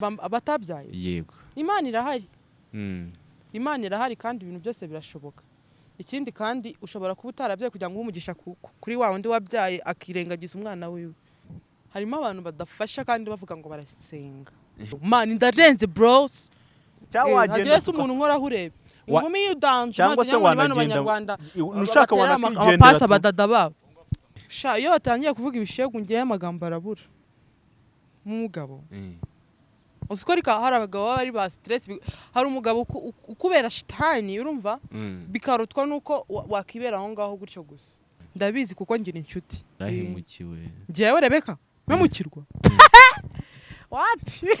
bam- abatabyaye? Yego. Imana irahari. Mm. imana irahari kandi ibintu byose birashoboka. Ikindi kandi ushobora kuba utarabyaye kugira ngo umugisha ku- ku- kuri wa wundi wabyaye akirengagiza umwana wiwe. Harimo abantu badafasha kandi bavuga ngo barasenga. Mani ndarenze bros. Cyangwa wagenda hagire se umuntu unkoraho urebe inkumi y'udanje cyangwa se wanagenda ama- wanakwigendera amapasi abadada babo. Sha iyo batangiye kuvuga ibishegu ngewe amagambo arabura. Nk'umugabo Eh. Uzi ko ariko hari abagabo baba ari ba stress. Bi- hari umugabo uku- uku- ukubera shitani urumva? Mm. bikarutwa nuko wa- wakibera aho ngaho gutyo gusa. Ndabizi kuko ngira inshuti. Rahemukiwe ngewe rebeka mpemukirwa wati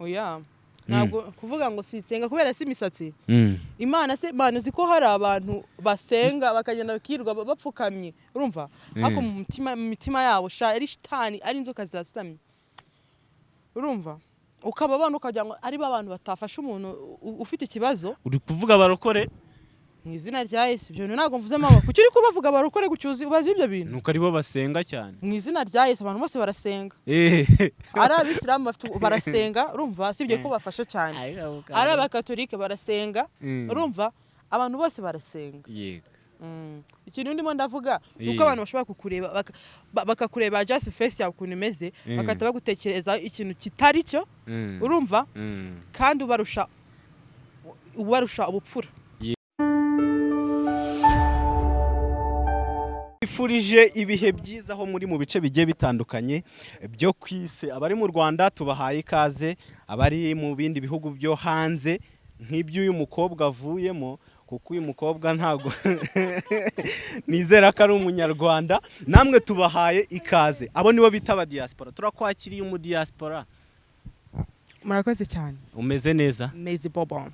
oya. Ntabwo kuvuga ngo sinsenga kubera si imisatsi. Mm. imana se imana uzi ko hari abantu basenga bakagenda bakirirwa ba- bapfukamye. Urumva? Ariko Mm. mu mitima yabo ari shitani ari inzoka zirasamye urumva? Ukaba abana ukagira ngo ari ba bantu batafasha umuntu ufite ikibazo? Uri kuvuga barokore mu izina rya yesu ibyo bintu ntabwo mvuze amaboko. Kuki uri kubavuga barokore gucyuza ubazi ibyo bintu? Nuko ari bo basenga cyane. Mu izina rya yesu abantu bose barasenga. Eh. ari abisilamu barasenga urumva? Sibyo ko bafasha cyane. Ari abakatolike barasenga Mm. urumva? Abantu bose barasenga. Yego. Ikintu ndimo ndavuga ni uko abantu bashobora kukureba baka- ba- bakakureba just face yawe ukuntu imeze Mm. bagahita bagutekereza ikintu kitari cyo Mm. urumva Mm. kandi ubarusha ubarusha ubupfura Twifurije ibihe byiza aho muri mu bice bigiye bitandukanye byo ku isi abari mu Rwanda tubahaye ikaze abari mu bindi bihugu byo hanze nk'iby'uyu mukobwa avuyemo kuko uyu mukobwa ntago nizera ko ari umunyarwanda. Namwe tubahaye ikaze. Abo nibo bita aba diaspora. Turakwakiriye umu diaspora. Murakoze cyane. Umeze neza? Mezi bobo.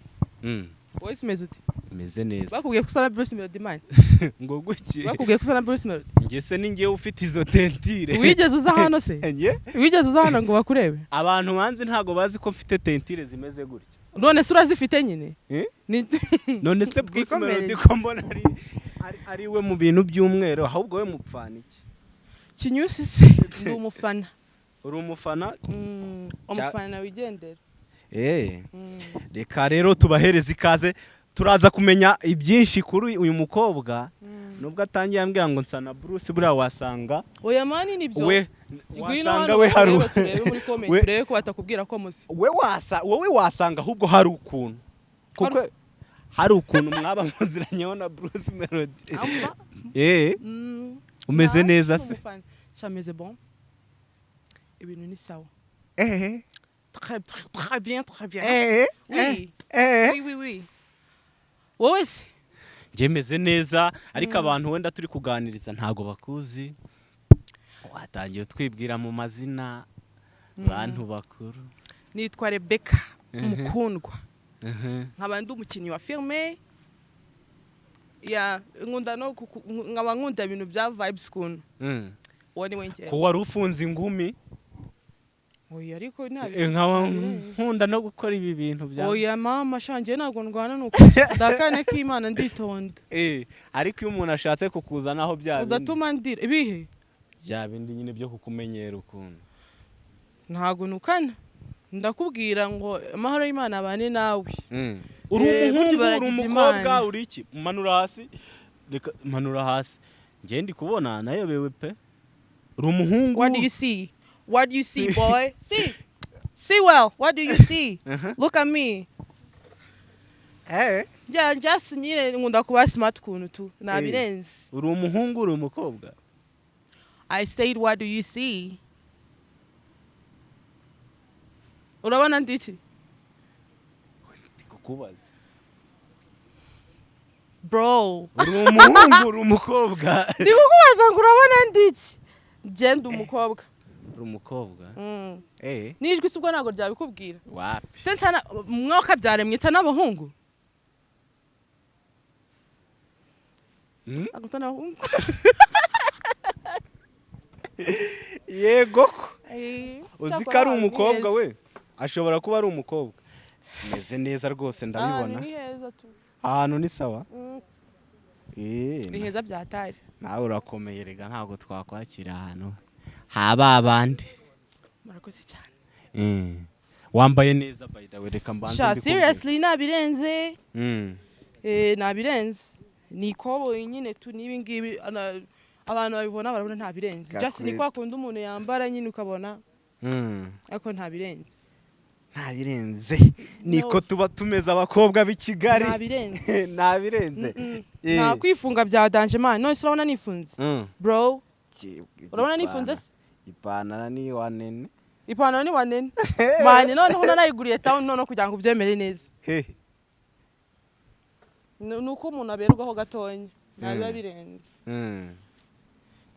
Wowe umeze ute? Umeze neza. Bakubwiye ko usana Bruce Melody man. Ngo guki bakubwiye ko usana Bruce Melody. Njye se ni njyewe ufite izo tentire. Wigeze uza hano se? Wigeze uza hano ngo bakurebe? Abantu banzi ntago bazi ko mfite tentire zimeze gutya. none se urazifite nyine. Eh? None se Twikomereze. Melody ko mbona ari we mu bintu by'umweru ahubwo we mupfana iki? Kinyusi se. Ndi umufana. Uri umufana? Mm, umufana wigendera. Eh. Mm. reka rero tubahereze ikaze. Turaza kumenya ibyinshi kuri uyu mukobwa Mm. nubwo atangiye ambwira ngo nsa na Bruce buriya wasanga oya mani ni byo we wasanga we hari we- turebe ko batakubwira ko muzi. we wasa wowe wasanga ahubwo hari ukuntu. Kuko hari ukuntu mwaba muziranyeho na Bruce Melody. Amba. eh? Mm. umeze Ah, neza se. umufana. Sha meze bon. Ibintu ni sawa. Eh? Très très bien très bien. Eh? Oui. Eh? Oui oui oui. Wowe se? Njye meze neza ariko abantu wenda turi kuganiriza ntago bakuzi. Watangiye twibwira mu mazina bantu bakuru. Nitwa Rebecca Mhm. mukundwa. Nkaba ndi umukinnyi wa kuku- nkaba nkunda ibintu bya vibes kuntu Mm. uwo ni we njyewe. Ko wari ufunze ingumi? Oya ariko eh, nkaba nkunda no gukora ibi bintu bya oya mama shangiye ntabwo ndwana nuko. Ndakane k'imana nditonda. Eh ariko iyo umuntu ashatse kukuzanaho bya bindi udatuma ndira. Ibihe? Bya bindi nyine byo kukumenyera ukuntu. Ntabwo nukana. Ndakubwira ngo amahoro y'imana abane nawe. Mm. uri Eh, umuhungu uri umukobwa uri iki? Manura hasi. Reka manura hasi. Njye ndi kubona nayobewe pe. Uri umuhungu. What do you see what do you see boy? See. See well. What do you see? Uh-huh. look at me. Eh? Njya just nyine nkunda kuba smart kuntu tu. Nabirenze uri umuhungu uri umukobwa? I said what do you see? Urabona ndiki ndi kukubaza bro. Uri umuhungu uri umukobwa? Ndi kukubaza ngo urabona ndiki genda umukobwa. Uri umukobwa Mm. eh? N'ijwi ubwo ntabwo ryabikubwira. Mwuka byaremwe nsa n'abahungu. Mm? N'abahungu. Yego ko. Uzi ko ari umukobwa we? ashobora kuba ari umukobwa. Meze neza rwose ndabibona. Tu. Ahantu ni sawa? Mm. eh ni heza byatari nawe urakomeye rega ntabwo twakwakira ahantu. Haba abandi murakoze cyane Mm. wambaye neza by the way. Reka mbanze sha seriously nabirenze. Mm. eh nabirenze. Ni ikoboyi nyine tu n'ibi ngibi ana- abantu babibona barabona nta birenze just ni kwa kundi umuntu yambara nyine ukabona. Mm. ariko nta birenze nta birenze niko tuba tumeze abakobwa b'i kigali. Nta birenze nta. Eh. nta kwifunga bya danje man none se urabona nifunze? Mm. bro. Urabona nifunze se? Ipantaro ni wanene? Ipantaro ni wanene? Mani noneho nanayiguriye town noneho kugira ngo ubyemere neza ni uko umuntu aberwaho gatonya nta biba Mm. birenze. Mm.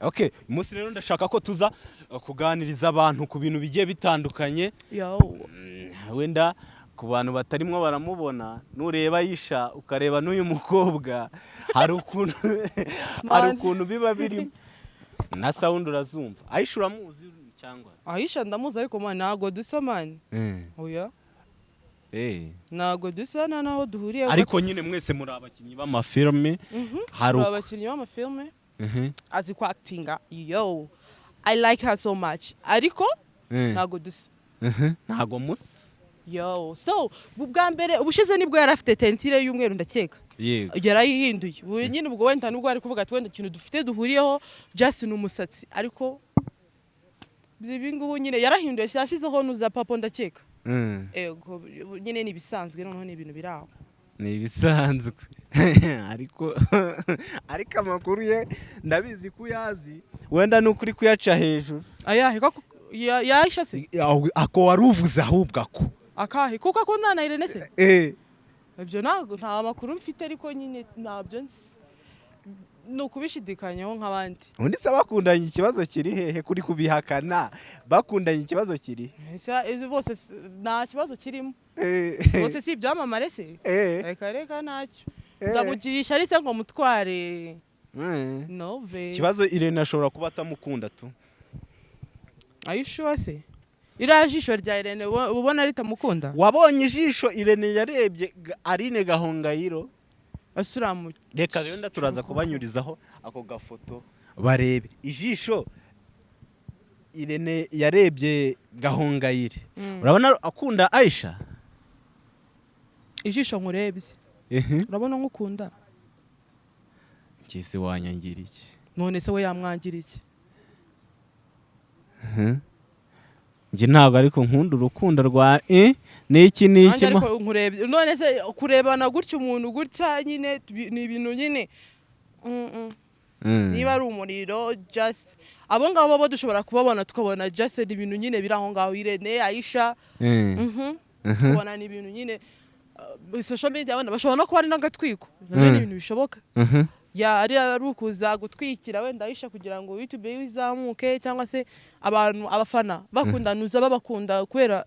okay uyu munsi rero ndashaka ko tuza uh, kuganiriza abantu ku bintu bigiye bitandukanye. Yo. Mm, wenda ku bantu batarimwo baramubona nureba yisha ukareba n'uyu mukobwa. Hari ukuntu biba birimo. Na sound urazumva. Ayisha uramuzi cyangwa ahisha ndamuzi ariko man ntago dusa man Mm. oya. Eh. ntago dusa nta naho duhuriye ariko nyine mwese muri abakinnyi b'amafilme hari turi uko- abakinnyi b'amafilme Mhm. azi ku actinga yo. I like her so much. Ariko Eh. ntago dusa Mhm. ntago musa yo. So bu- bwa mbere ubushize ni bwo yari afite tentire y'umweru ndakeka. Yarayihinduye. Ubu nyine ubwo wenda nubwo ari kuvuga ati wenda ikintu dufite duhuriyeho just ni umusatsi. Ariko ibi ngubu nyine yarahinduye. Yashyizeho nuza papo ndakeka. Mm. ego nyine ni ibisanzwe noneho ni ibintu biri aho. Ni ibisanzwe. Ariko ariko amakuru ye ndabizi ko uyazi. Wenda nuko uri kuyaca hejuru. Ayahe koko ya- yahisha se ako wari uvuze ahubwo ako. Akahe kuko akundana na Irene se Eh, ibyo ntabwo nta makuru mfite ariko nyine ntabyo nzi. Ni ukubishidikanyaho nk'abandi. Undi se bakundanye ikibazo kiri hehe kuri kubihakana? Bakundanye ikibazo kiri? Izi bose nta kibazo kirimo. Eh, bose si ibyamamare se? Eh, reka reka ntacyo. Eh. nzamugirisha ari se ngo mutware. Nove ikibazo irene ashobora kuba atamukunda tu? Ayishuwa se? Iriya jisho rya Irene ubo- ubona ritamukunda wabonye ijisho irene yarebye arine gahongayiro. Reka rero turaza kubanyurizaho ako gafoto. Barebe. Ijisho irene yarebye gahongayire. Urabona akunda ayisha ijisho nkurebye. Urabona nk'ukunda? Ngeze wanyangira iki none se we yamwangira iki njye ntabwo ariko nkunda urukundo rwa eh n'iki n'iki none se kurebana gutya umuntu gutya nyine ni ibintu nyine Mm, niba ari umuriro just abo ngabo bo dushobora kubabona tukabona just ni ibintu nyine biri aho ngaho Irene Aisha Mm. mhm Mhm. tukabona ni ibintu nyine uh, social media wenda bashobora no kuba ari n'agatwiko na byo ni Mm. ibintu bishoboka Mhm. ya ari ari ukuza gutwikira wenda Aisha kugira ngo YouTube ye izamuke cyangwa se abantu abafana bakundanuza babakunda kubera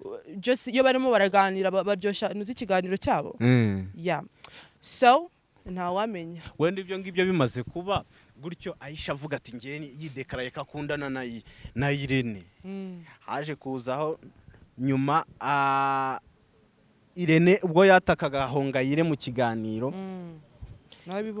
uh, just iyo barimo baraganira ba- baryoshya nuzi ikiganiro cyabo Mm. ya so ntawamenya wenda ibyo ngibyo bimaze kuba gutyo ayisha avuga ati ngewe yidekaraye ko akundana na I- na irene Mm. haje kuzaho nyuma ah, irene ubwo yatakaga hongayire mu kiganiro Mm.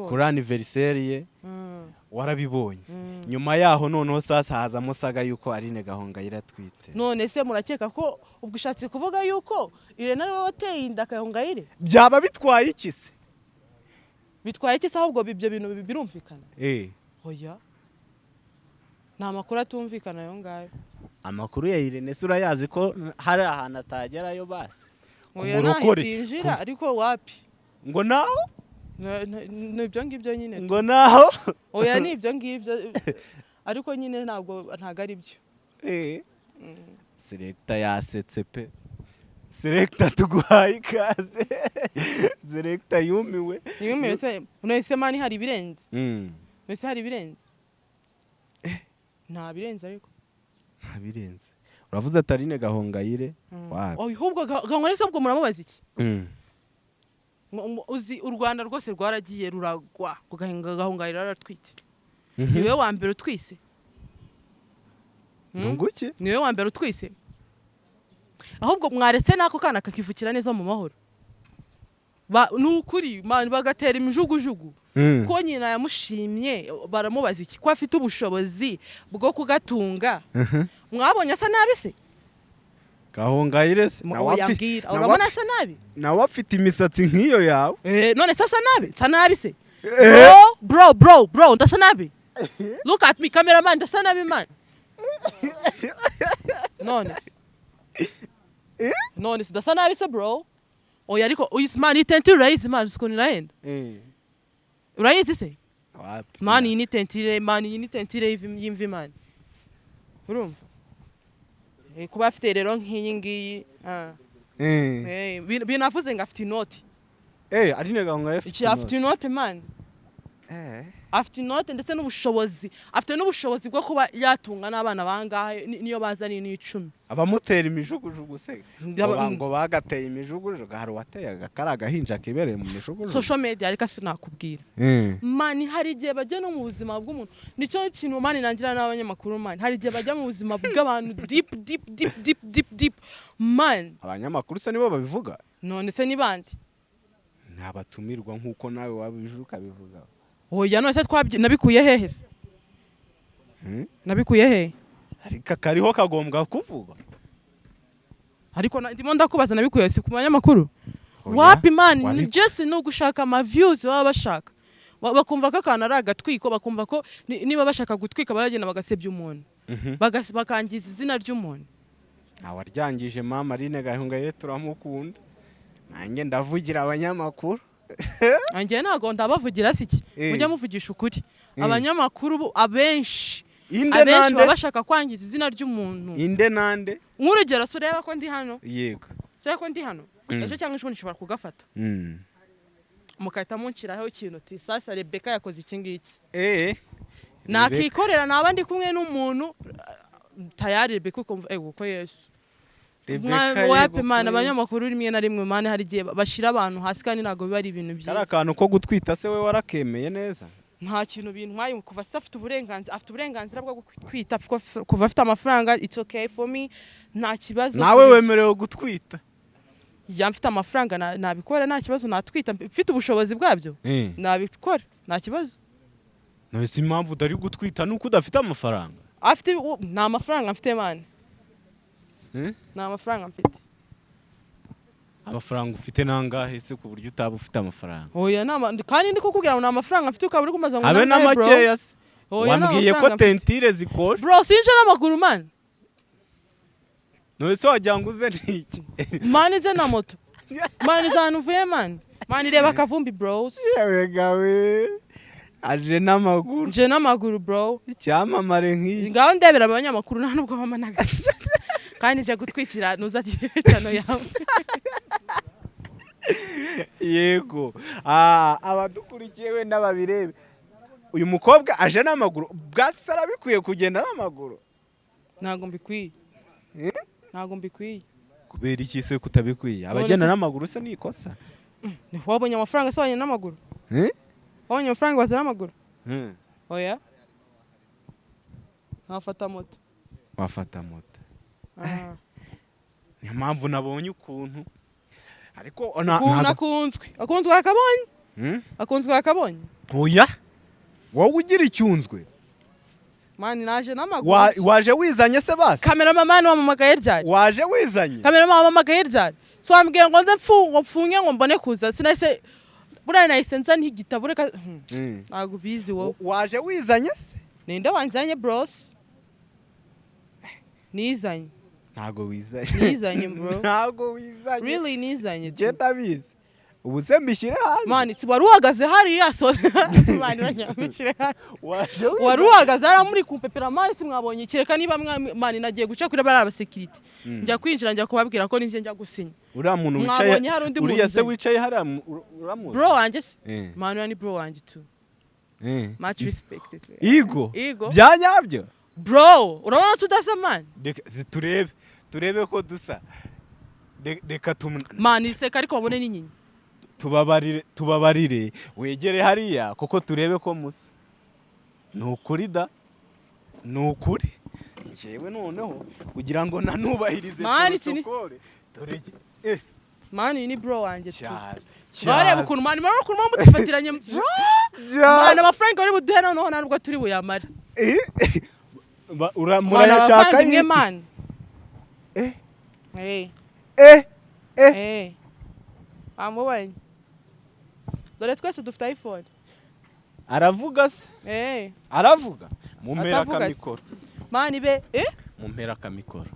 Kuri aniveriseri ye. Mm. warabibonye. Mm. nyuma yaho noneho sasa hazamo saga yuko arine gahongayire atwite. None se murakeka ko ubwo ushatse kuvuga yuko irene ari we wateye inda akayongayire byaba bitwaye iki se? Bitwaye iki se ahubwo ibyo bintu bi- birumvikana? Eh, oya. Ni amakuru atumvikana ayo ngayo. Amakuru ya irene se urayazi ko hari ahantu atagerayo basi. Oya Umurokore. ntahitinjira ariko wapi? Ngo naho? Na- na- ni ibyo ngibyo nyine ngo naho? Oya ni ibyo ngibyo. Ariko nyine ntabwo ntabwo ari byo. Eh. Selecta yasetse pe. Selecta tuguhaye ikaze. Selecta yumiwe. Niba se none se mani hari ibirenze Mm, none se hari ibirenze nta birenze ariko. Ntabirenze uravuze atarine gahongayire? Mm. Wapi? Oh, ahubwo ga- gahongayire se ubwo muramubaza iki? Mm. Uzi u rwanda rwose rwaragiye ruragwa ngo gahinga gahongayire aratwite Mhm. ni we wa mbere utwise Mm? Nunguki? ni we wa mbere utwise ahubwo mwaretse n'ako kana kakivukira neza mu mahoro Ba- ni ukuri man bagatera imijugujugu Mm. ko nyina yamushimye baramubaza iki ko afite ubushobozi bwo kugatunga Mhm. mwabonye asa nabi se gahongayire se nawe yambwira urabona asa nabi nawe afite imisatsi nk'iyo yawe. Eh, none se asa nabi nsa nabi se? Eh. bro bro bro bro ndasa nabi look at me cameraman ndasa nabi man. None se. None se. Ndasa nabi se bro. Oya ariko uyizi man iyi tentire urayizi man uzi ukuntu irahenda Eh. urayizi se? Man iyi ni tentire man iyi ni tentire y'imvi- man. Urumva? Eh, kuba afite rero nk'iyi ngiyi. Eh. Eh, bin- binavuze ngo afite inoti Eh, Aline Gahongayire iki afite inoti man Eh. Afite inote ndetse n'ubushobozi afite n'ubushobozi bwo kuba yatunga n'abana bangahe ni- niyo bazaniye n'icumi. Abamutera imijugujugu se? Ngo ba- ngo bagateye imijugujugu hari uwateye akari agahinja kibereye mu mijugujugu. Social media ariko sinakubwira. Eh. mani hari igihe bajya no mu buzima bw'umuntu ni cyo kintu mani nangira n'abanyamakuru mani hari igihe bajya mu buzima bw'abantu deep deep deep deep deep deep. Man abanyamakuru se nibo babivuga? none se ni bandi? Ni abatumirwa nk'uko nawe wabije ukabivuga oya none se nabikuye hehe se Hmm? nabikuye hehe. Ariko kariho kagombwa kuvugwa. Ariko ndimo ndakubaza nabikuye si ku banyamakuru wapi mani wabi- ni ugushaka ama views baba bashaka. Ba- bakumva ko akantu ari agatwiko bakumva ko ni- niba bashaka gutwika baragenda bagasebya umuntu. Mhm. Bakangiza izina ry'umuntu. Ntawaryangije mama Aline Gahongayire turamukunda. Nanjye ndavugira abanyamakuru. Anjye ntabwo ndabavugira si iki Eh. mujya muvugisha ukuri. Eh. abanyamakuru abenshi. Abenshi baba bashaka kwangiza izina ry'umuntu. Inde nande? Nk'urugero se ureba ko ndi hano? Yego. Ureba ko ndi hano? Mm. ejo cyangwa ejo nshobora kugafata. Mm. mugahita munshyiraho ikintu uti sasa rebeka yakoze iki ngiki? Eh nakikorera naba ndi kumwe n'umuntu tayari rebeka ukumva ego ko yesu. Rebecca wapi yego mana? Kwezi. abanyamakuru rimwe na rimwe mani hari igihe bashyira abantu hasi kandi ntabwo biba ari ibintu byiza. Akantu ko gutwita se we warakemeye neza? Nta kintu bintwaye kuva se afite uburenganzira afite uburenganzira bwo kwita kuva afite amafaranga it's okay for me nta kibazo nawe wemerewe gutwita. Ya mfite amafaranga na- nabikora nta kibazo natwita. Mfite ubushobozi bwabyo. Eh. Nabikora nta kibazo. Si impamvu utari gutwita nuko udafite amafaranga. Afite nta mafaranga mfite mani? Nta mafaranga mfite. Amafaranga ufite nangahe se ku buryo utaba ufite amafaranga? Oya nama kandi ndi kukubwira ngo nta mafaranga mfite ukaba uri kumaza ngo habe na nangahe, bro? makeya se. Wambwiye ko tentire zikosha bro sinje n'amaguru mani none se wagira ngo uze n'iki mani nze na moto. Mani nze ahantu uvuye mani mani reba akavumbi bros yewe aje n'amaguru. Nje n'amaguru bro. Icyamamare nk'iyi. Ngaho ndebera abanyamakuru nta nubwo bama n'agace kandi nje gutwikira ntuzajya ibitano yawe. Yego. Ah, abadukurikiye wenda babirebe uyu mukobwa aje n'amaguru. Bwasi arabikwiye kugenda n'amaguru? Ntabwo mbikwiye. Eh? ntabwo mbikwiye. Kubera iki se kutabikwiye? Abagenda n'amaguru se ni ikosa? Wabonye amafaranga se n'amaguru? Eh? wabonye amafaranga waza n'amaguru? Hmm. oya. Nkafata moto. Wafata moto. Niyo mpamvu nabonye ukuntu. Ariko ukuntu akunzwe akunzwe akabonye Hmm? akunzwe akabonye oya! Wowe ugira icyunzwe? Mani naje n'amaguru. Wa- waje wizanye se basi? Kameramamani wamamagaye ryari? Waje wizanye? Kameramani wamamagaye ryari? So wambwira ngo nze mfunge ngo mbone kuza. Sinahise buriya nahise nza n'igitabo reka Hmm, Hmm. ntabwo ubizi wowe. Waje wizanye se? Ninde wanzanye bros? Nizanye. Ntago wizanye Nizanye, bro. ntago wizanye really nizanye tu. genda bizi ubu se mbishyire hanze mani si wari uhagaze hariya mani uranyambukire hano waje wari uhagaze hariya muri kumpepera mani si mwabonye? Kereka niba mani nagiye guca kuri bariya basekirite njya kwinjira njya kubabwira ko ninjye njya gusinya. Uriya muntu wicaye uriya se wicaye hariya mu- ur- uramuzi bro wanjye se? Eh, mani uriya ni bro wanjye tu eh. much respected. Igo Igo. bya nyabyo? Bro urabona tudasa mani turebe turebe ko dusa. Re- reka tumu- mani iseka ariko babone n'inyinya tubabarire wegere hariya kuko turebe ko musa. Ni ukuri da? Ni ukuri njyewe noneho kugira ngo nanubahirize protokole. Dore eh, mani ni bro wanjye tu. Bareba ukuntu mani murabona ukuntu muba mudufatiranye bro! Mani amafaranga bari buduhe noneho nta nubwo turi buyamare. Ba- ura- iki? mani Eh. Eh. eh Eh. Wamubonye? Dore twese dufite iPhone. aravuga se Eh. aravuga mumpera akamikoro Mani be, eh? mumpera akamikoro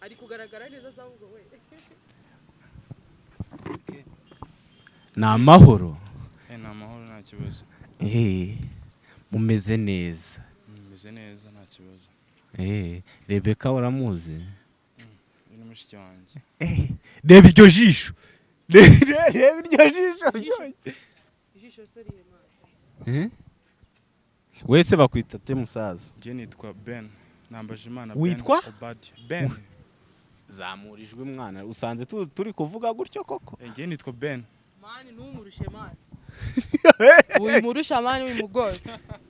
Ari kugaragara neza ahubwo we. ni amahoro Eh, ni amahoro nta kibazo Eh, mumeze neza meze neza Eh, rebeka uramuzi uyu ni mushiki wanjye Eh, reba iryo jisho reba iryo jisho Ijisho se rihe mani. Eh? wese bakwita te musaza? Njye nitwa ben. Nambaje imana Witwa? ben. Zamurijwe mwana usanze tu- turi kuvuga gutyo koko. Eh, njye nitwa ben. Mani numurushe mani. Uyu murusha mani uyu mugore.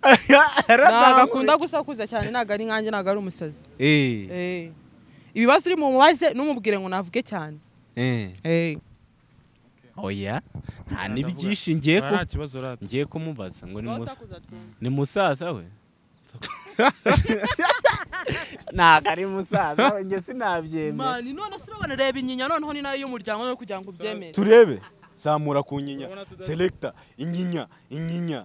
Ntago akunda gusakuza cyane ntago ari nkanjye ntago ari umusazi. Eh, Eh. Ibibazo uri mu mubaze numubwire ngo navuge cyane. eh. Eh. oya nta n'ibyinshi ngiye kumubaza ngo ni musaza we ntago ari musaza we njye sinabyemera Mani none se urabona reba inyinya noneho ni na yo y'umuryango no kugira ngo ubyemere. turebe zamura ku nyinya selekta inyinya inyinya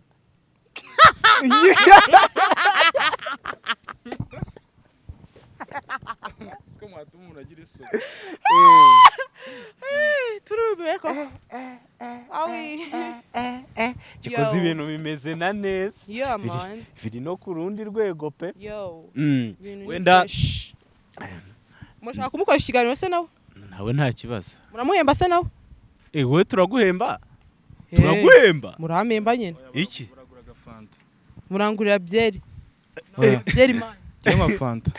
siko mwatuma umuntu agira isuku Turube ko. Gikoze ibintu bimeze na neza Biri- no ku rundi rwego pe. Mm. Wenda. Mushaka kumukoresha ikiganiro se nawe? nawe nta kibazo Muramuhemba se nawe? Eh, wowe turaguhemba Eh, turaguhemba Muramemba nyine. iki Murangurira byeri. Oya, Byeri man. njye nka fanta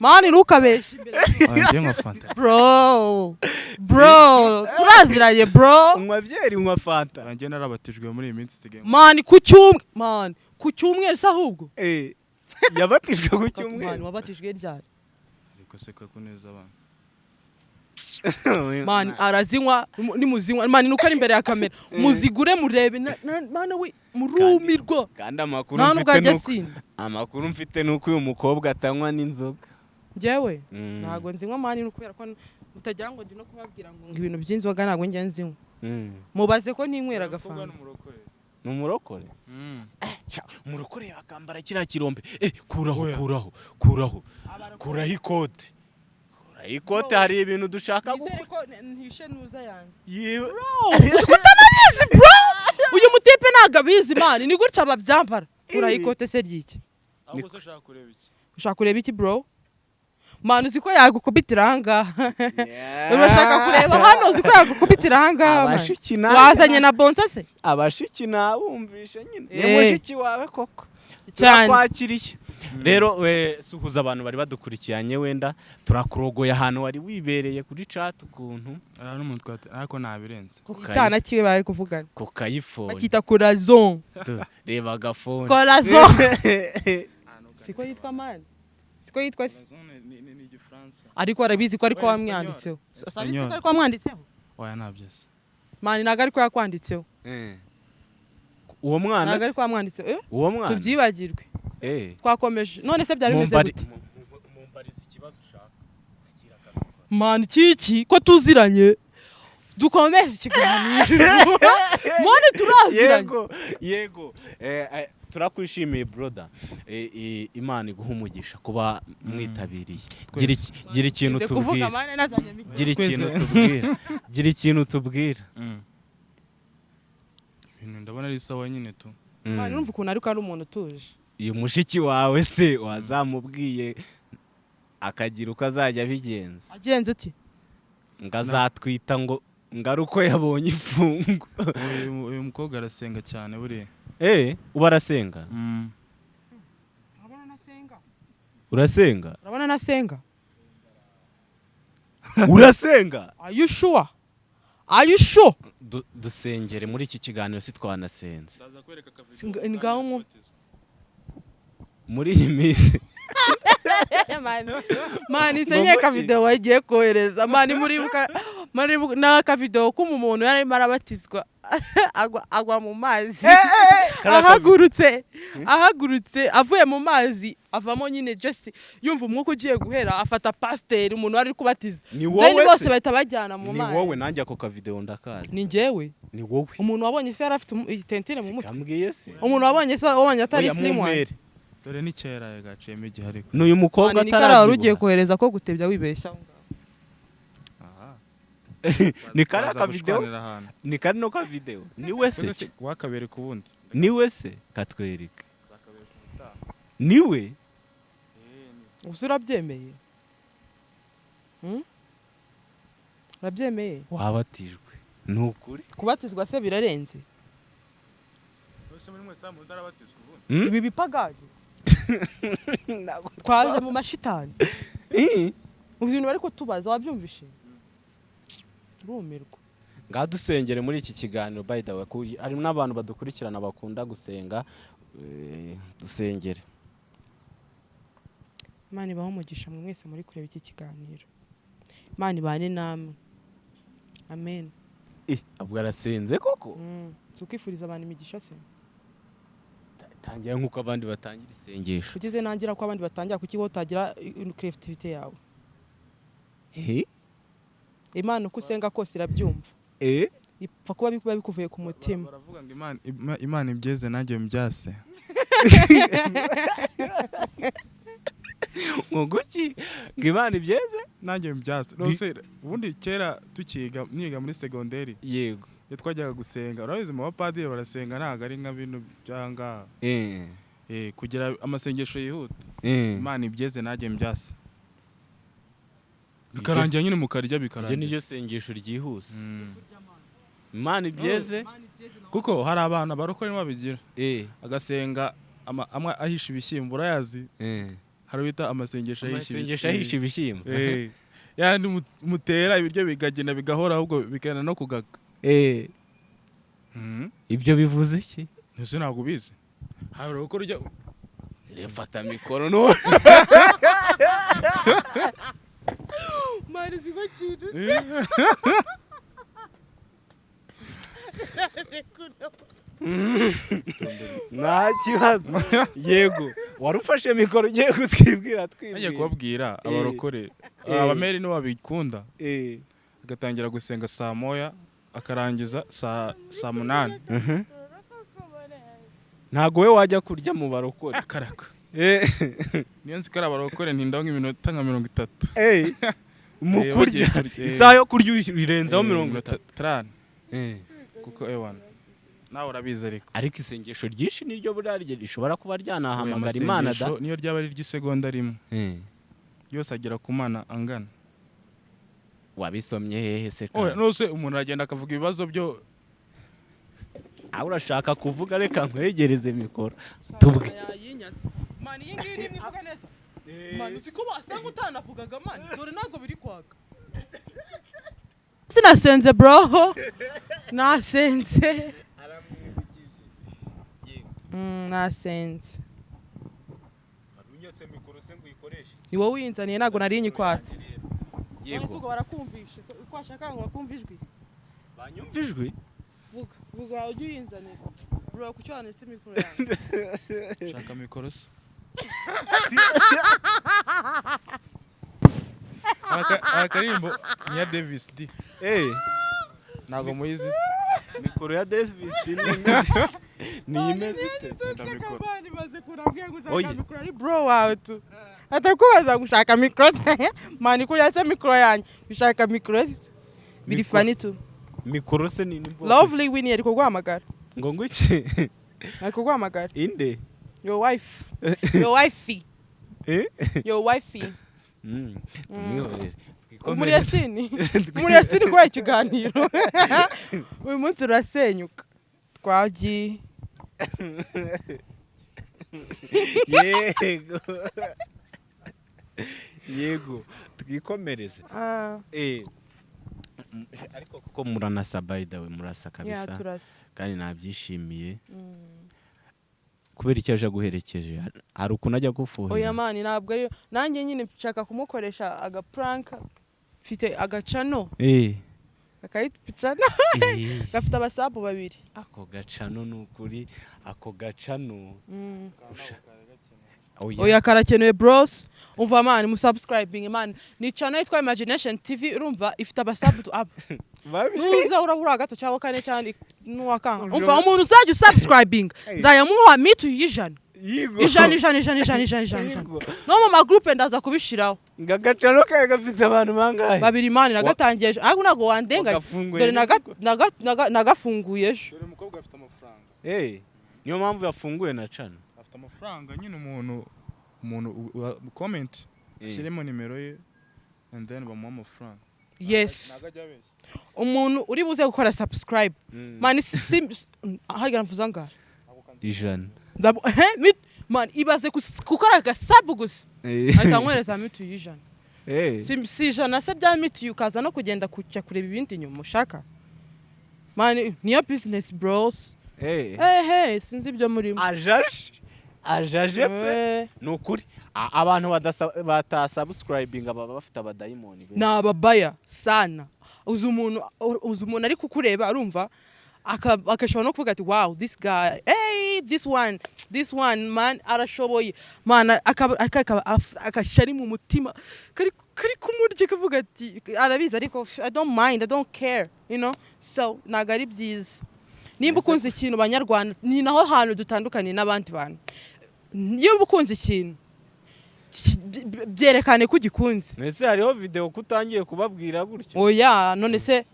Mani ntukabeshe imbere. Oya, njye nka fanta Bro. Bro. Turaziranye bro. unywa byeri unywa fanta Oya, njye narabatijwe muri iyi minsi isigaye Mani ku cyumwe. Mani ku cyumweru se ahubwo. Eh, yabatijwe ku Mani cyumweru wabatijwe ryari? ariko se ko neza abana mani arazinywa mu- nimuzinywa mani nuko ari imbere ya kamera. Muzigure murebe. Mana we murumirwa kandi amakuru mfite nuko amakuru mfite nuko uyu mukobwa atanywa n'inzoga. Njyewe Mm. ntabwo nzinywa mani ni ukubera ko mutagira ngo ndi no kubabwira ngo ngo ibintu by'inzoga ntabwo njya nzinywa. Mm. mubaze ko ninywera agafanta. Ni umurokore? Mm. Ca, umurokore yakambara kiriya kirombe. Eh kuraho kuraho kuraho. Kuraho ikote. Ikote hari ibintu dushaka gukora. Uyu mutipe ntabwo abizi mani ni gutya babyambara kuraho ikote se ry'iki? Ushaka kureba iki? Bro? Mani uzi ko yagukubitira ahangaha urashaka kureba hano uzi ko yagukubitira ahangaha wazanye na bonsa se? Abashiki nawumvishe nyine. Ni Eh. mushiki wawe koko. Cyane. Turakwakiriye rero we suhuza abantu bari badukurikiranye wenda turakurogoye ahantu wari wibereye kuri chat ukuntu ariko nabirenze. Icyana kiwe bari kuvugana. Ku kayifone bakita corazon Tu, reba agafone. Corazon siko yitwa mani siko yitwa se? Ariko arabizi ko ariko wamwanditseho. Sabizi ko ariko wamwanditseho? Oya nabyose mani ntabwo ariko yakwanditseho. Eh. Uwo mwana ntabwo se? ariko wamwanditseho eh? Uwo mwana? Tubyibagirwe. Eh. twakomeje. None se byari bimeze gute? mu- mu- mumbarize ikibazo ushaka. Mani kiki? Ko tuziranye? Dukomeze ikiganiro. Mani turaziranye. Yego Eh, turakwishimiye broda imana iguha umugisha kuba mwitabiriye. Gira iki- gira ikintu tubwira gira ikintu tubwira gira ikintu tubwira Mm. Ibintu ndabona ari sawa nyine tu. Mm. urumva ukuntu ariko ari umuntu utuje. Uyu mushiki wawe se wazamubwiye akagira uko azajya abigenza? Agenze uti ngo azatwita ngo ngo ari uko yabonye ifungo uyu mukobwa arasenga cyane buriya. Eh uba arasenga? Mm. urasenga? Urabona nasenga urasenga? Are you sure are you sure Du- dusengere muri iki kiganiro si twanasenze muri iyi minsi mani mani senye akavidewo wagiye kohereza mani muribuka muribuka ni akavidewo k'umuntu yari arimo arabatizwa agwa, mu mazi. Ahagurutse ahagurutse avuye mu mazi avamo nyine just yumva umwuka ugiye guhera afata pasiteri umuntu wari kubatiza. Ni wowe bose se? bahita bajyana mu ni mazi. wowe nanjye ako kavidewo ndakazi. Ni njyewe ni wowe. Umuntu wabonye se yari afite itentire mu mutwe? umuntu wabonye se wabonye atari mumpere. dore ni kera gaciyemo igihe ariko. Ni uyu mukobwa Mani, ni kariya wari ugiye kohereza ko gutebya wibeshya ni kariya Baza kavidewo gushwanira ahantu. ni kari no kavidewo ni we se wakabereka ubundi ni we se? Katwereke ni we? Gusa urabyemeye? Hmm? urabyemeye? Wabatijwe. Ni ukuri? Kubatizwa se birarenze. Hmm? ibi bipagani twaje mu mashitani. Eh. ubu ibintu bari kutubaza wabyumvishe rumirwa ngaha dusengere muri iki kiganiro ku- hari n'abantu badukurikirana bakunda gusenga eh, dusengere. Imana ibaho umugisha mwe mwese muri kureba iki kiganiro. Imana ibane namwe. Amen. Abwo arasenze koko? Mm. si ukwifuriza abantu imigisha se? Tangira nk'uko abandi batangira isengesho. Ugize nangira ko abandi batangira kuki wowe utagira creativity yawe? Eh? Imana uko usenga kose irabyumva. Eh? ipfa kuba biba bikuvuye ku mutima. Baravuga ngo imana Ima- imana ibyeze nanjye mbyase. Ngo guki? Ngo imana ibyeze nanjye mbyase. Rwose ubundi kera tukiga niga muri segonderi. Yego. Iyo twajyaga gusenga. Urabizi mu bapadiri barasenga ntabwo ari nka bino by'ahangaha Eh, Eh, kugira amasengesho yihuta imana ibyeze nanjye mbyase. Bikarangira nyine mukarya iryo bikarangira. ni ryo sengesho ryihuse. Mm. imana ibyeze kuko hari abantu abarokore babigira. Eh, agasenga ama- amwe ahisha ibishyimbo urayazi. Eh. hari bita amasengesho ahisha amasengesho ahisha ibishyimbo. Eh. yandi mu- mutera ibiryo bikagenda bigahora ahubwo bikagenda no kugaga Mhm. ibyo bivuze iki? Ese ntabwo ubizi hari uko urya refata mikoro no mari ziba kintu nta kibazo yego wari ufashe mikoro ugiye kutwibwira ngiye twibwira kubabwira Eh. abarokore. Eh. abameri nibo babikunda. Eh, agatangira gusenga saa moya akarangiza saa munani. Mhm. ntago we wajya kurya mu barokore. Akaraka. Eh, niyo nzi ko ari abarokore ntindaho nk'iminota nka mirongo itatu. Eh, mu Eh, kurya. Eh. isaha yo kurya uyirenzaho Eh, mirongo iminota Eh. kuko ewana nawe urabizi ariko. Ariko isengesho ryinshi niryo buriya rye rishobora kuba ryanahamagara imana da. niyo ryaba ari iry'isegonda rimwe. Eh. yose agera ku mana angana. Wabisomye hehe se nose umuntu aragenda akavuga ibibazo byo aho urashaka kuvuga reka nkwegereze mikoro. Tubwe. Mani iyi ngiyi nimwe ivuga neza mani uzi ko wasanga utanavugaga mani? Dore ntabwo biri kwaka. Sinasenze bro. Nasenze. Mm, nasenze. Ni wowe uyinzaniye ntabwo nari nyikwatse none se ubwo barakumvishe ko washaka ngo bakumve ijwi. Banyumva ijwi? Vuga vuga ujye uyinzanira. Bro kuki wanetse mikoro yanjye shaka mikoro se. Aka- akaririmbo ni iya davis d. Ntabwo muyizi. Mikoro ya davis ni imeze- ni imeze ite Enda mikoro Kabani maze kurambwira ngo Oye. mikoro ari bro wawe tu. Atakubaza gushaka mikoro? Mani ko yatse mikoro yanjye. Bishaka mikoro? Biri fani tu. Mikoro se ni ni lovely winnie ari kuguhamagara ngo ngwiki? Ari kuguhamagara inde? Your wife. Your wifey. Eh? your wifey. Mm, tumwihorere muri yasini muri yasini kubaha ikiganiro uyu munsi urasenyuka twagiye yego. Yego. Twikomereze Ah, Eh, ariko kuko muranasa by the way murasa kabisa. Kandi nabyishimiye. Mm. Kubera icyo aje aguherekeje Har- hari ukuntu ajya oya gufuhira mani ntabwo ariyo. Nanjye nyine nshaka kumukoresha agapuranka mfite agacano. Eh, akayipicana eh, gafite abasabu babiri. Ako gacano ni ukuri ako gacano. Mm. Oya. oya karakenewe bros. Umva mani musubscribing mani ni channel yitwa imagination tv urumva ifite abasabu tu- aba nuza urabura gato cyangwa kane cyangwa n'uwakanga umva umuntu uzajya usubscribing nzajya muha mitu y'ijana ijana ijana ijana ijana ijana ijana no mu magroupe ndaza kubishiraho ngo agacano kawe gafite abantu bangahe babiri mani nagatangiye ejo ariko ntabwo Wagafunguye dore nagafunguye ejo dore umukobwa afite amafaranga. Eh, niyo mpamvu yafunguye na cano afite amafaranga nyine umuntu umuntu comment ashyiremo nimero ye and then bamuha amafaranga. Yes. Umuntu uri buze gukora subscribe. Mm. mani sim harya mvuza ngaha ijana mani ibaze gukora agasabu gusa Eh, ahita nkwereza mitu y'ijana eh, si ijana se bya mituyu ukaza no kugenda kujya kureba ibindi inyuma ushaka? Mani niyo business bros. Eh. ehe sinzi ibyo murimo ajaje ajaje pe ni ukuri abantu batasubscribinga baba bafite abadayimoni ni ababaya sana. Uzi umuntu uzi umuntu ari kukureba arumva aka- agashobora no kuvuga ati wow this guy hey this one this one man arashoboye. Man akashari mu mutima. Kari kumurya kavuga ati arabizi ariko i don't mind i don't care you know? So ntabwo ari byiza. Nimba ukunze ikintu banyarwanda ni naho hantu dutandukaniye n'abandi bantu. Iyo uba ukunze ikintu ki- by- byerekane ko ugikunze. Ese hariho video ko utangiye kubabwira gutyo? Oya none se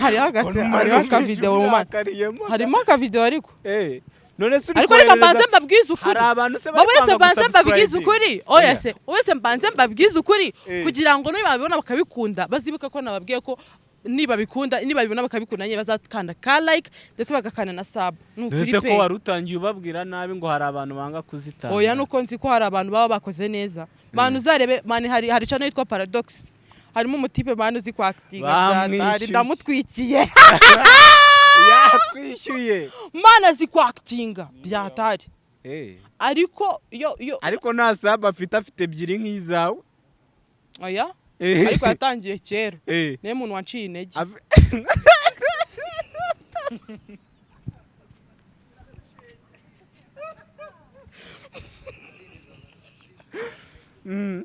hariho akavideo mu Urakariyemo. harimo akavideo ariko? Eh, none se ariko reka mbanze mbabwize ukuri. Hari abantu se bari kwanga mbanze mbabwize ukuri? Oya se wese mbanze mbabwize ukuri? Eh. kugira ngo nibabibona bakabikunda bazibuka ko nababwiye ko nibabikunda nibabibona bakabikunda nyine bazakanda ka like ndetse bagakanda na sub. Mbese ko wari utangiye ubabwira nabi ngo hari abantu banga kuzitanga. Oya nuko nzi ko hari abantu baba bakoze neza. Bantu uzarebe mani hari hari channel yitwa paradox. Harimo umutipe mani uzi kwakitinga Bamwishyuye. ndamutwikiye. Yakwishyuye mana azi kwakitinga byatari Eh, ariko iyo iyo ariko nta sabu afite afite ebyiri nk'izawe. Oya. Ariko yatangiye kera eh, niyo muntu wanciye intege Mm,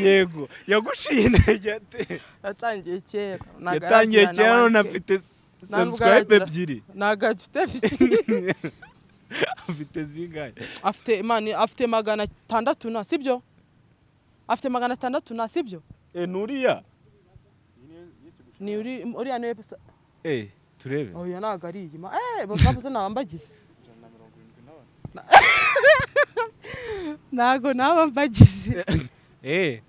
yego. Yaguciye intege ate yatangiye kera yatangiye kera none 1K. afite aragira. ebyiri. ntabwo afite bisi- afite zingahe afite magana atandatu na sibyo? Afite magana atandatu na sibyo? Nuriya ni uri uriya ni we pesa? Eh, turebe. Oya ntabwo ari iyi ma eh bavuze nabambagize ntabwo nabambagize eh,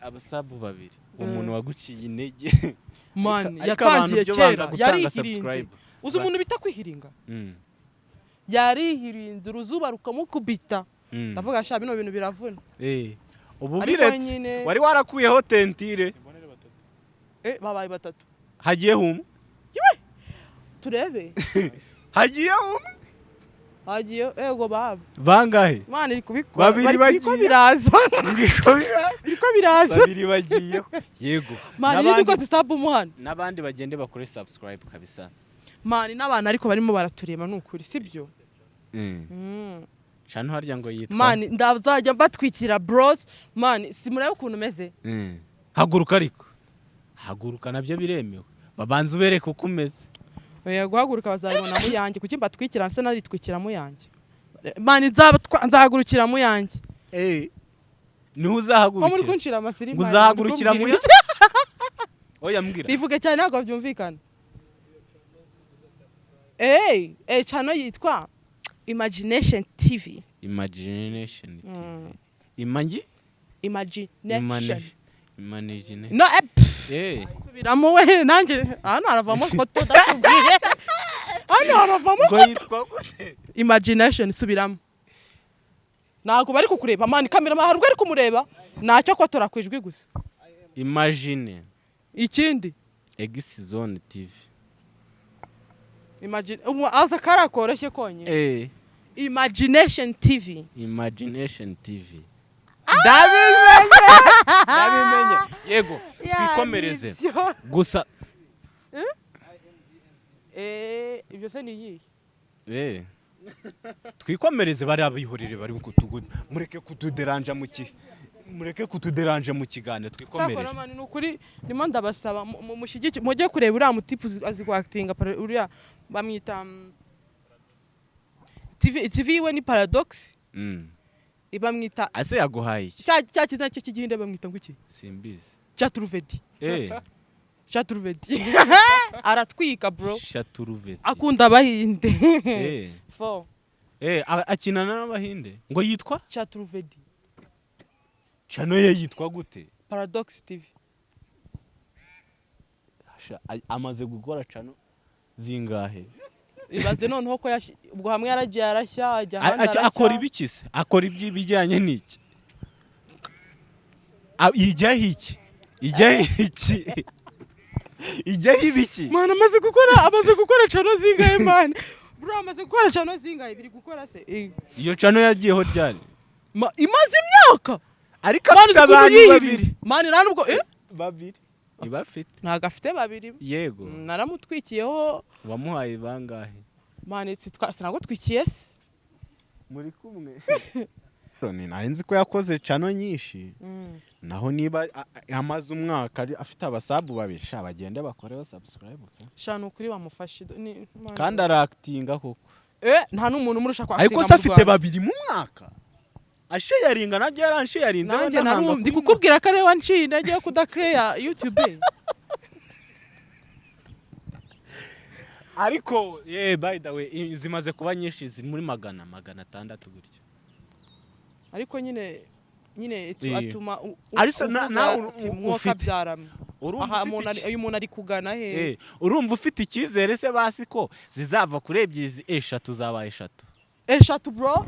abasabu babiri. Umuntu waguciye intege. Mani yatangiye kera. yarihirinze uzi umuntu bita kwihiringa Mm, yarihirinze uruzuba rukamukubita mm. ndavuga sha bino bintu biravuna. Eh, ubu biretse wari warakuyeho tentire. Eh babaye batatu. Hagiye humwe turebe. Hagiye humwe hagiye ego baba bangahe? Imana iri kubikora. Babiri bagiye. biraza. Biriko biraza. Babiri bagiyeho? Yego. Mani yindi ko zisaba umuhana n'abandi bagende bakore subscribe kabisa. Mani n'abantu ariko barimo baratureba ni ukuri sibyo? Mm. Mm. Cano harya ngo yitwa? Mani ndazajya mbatwikira bros. Mani simurebe ukuntu umeze? Mm. haguruka ariko. Haguruka na byo biremewe. Babanza ubereke uko umeze. Oya guhaguruka bazabibona mu yanjye. Kuki mbatwikira? Ndetse naritwikira mu yanjye. Mani nzahagurukira mu yanjye. Eh, ni ho uzahagurukira uzahagurukira mu muri ya kumbwira oya mbwira. Bivuge cyane ntabwo byumvikana eee eh cano yitwa? Imagination tv imagination TV. Mm. imangi imagination. Imagination. No eh, pff, eh. Subiramo we nanjye hano haravamo foto ndakubwiye hano haravamo gute imagination subiramo ntabwo bari kukureba. Mani kamera hari ubwo ari kumureba. Ntacyo kotora ku ijwi gusa. Imagine. Ikindi? X zone TV aza kariya koroshye konyine. Eh. Imagination tv imagination tv ndabimenye! Ndabimenye. Yego twikomereze. gusa Eh, ibyo se ni iyihe Eh. twikomereze bari abihorere bari mureke kutuderanja mu ki mureke kutuderanja mu kiganiro. Twikomereje. Ni ukuri ndimo ndabasaba mujye kureba uriya mutipu azi kwakitinga uriya bamwita TV TV yiwe ni paradox? Mm. bamwita ase yaguhaye iki cya kizina cye cy'igihinde bamwita ngo iki simbizi. Chaturuvedi. Eh. Chaturuvedi. Aratwika bro. Shaturuveti akunda abahinde. Eh. Fo eh akinana n'abahinde. Ngo yitwa? Chaturuvedi. Chano ye yitwa gute? Paradox TV amaze gukora chano? Zingahe? Ibaze noneho ko ubwo hamwe yaragiye arashya ajya ahandi akora ibiki se? Akora iby'ibijyanye n'iki? A- ijyaho iki? Ijyaho iki? Ijyaho ibiki Mana amaze gukora amaze gukora cano zingahe mana? Bro amaze gukora cano zingahe biri gukora se? Eh, iyo cano yagiyeho ryari? Ma- imaze imyaka! Ariko afite abantu babiri. Mana nta nubwo eh? Babiri. Niba afite ntabwo afite babiri yego. Mm, naramutwikiyeho wamuhaye bangahe? Mana sitwa sinagutwikiye se. Muri kumwe. Nari nzi ko yakoze cano nyinshi. Mm. naho niba amaze umwaka afite abasabu babiri. Sha bagende bakoreho subscribe ka. shana ukuri bamufashe kandi arakitinga koko. Eh nta n'umuntu umurusha kwa ariko se afite babiri mu mwaka? Asheyaringa na byo yaransheyarinze nanjye wenda narumva nkanga ndi kubimuha. kukubwira ko ari we wanciye intege yo kudakereya youtube. Ariko ye by the way zimaze kuba nyinshi ziri muri magana magana atandatu gutyo. Ariko nyine nyine atuma u- u- Ariko na- uvuga nawe uru- ati, u- "Mwuka ufite- byarama urumva aha ufite umuntu ari- iki- uyu muntu ari kugana he? Urumva ufite icyizere se basi ko zizava kuri ebyiri eshatu zaba eshatu. Eshatu bro.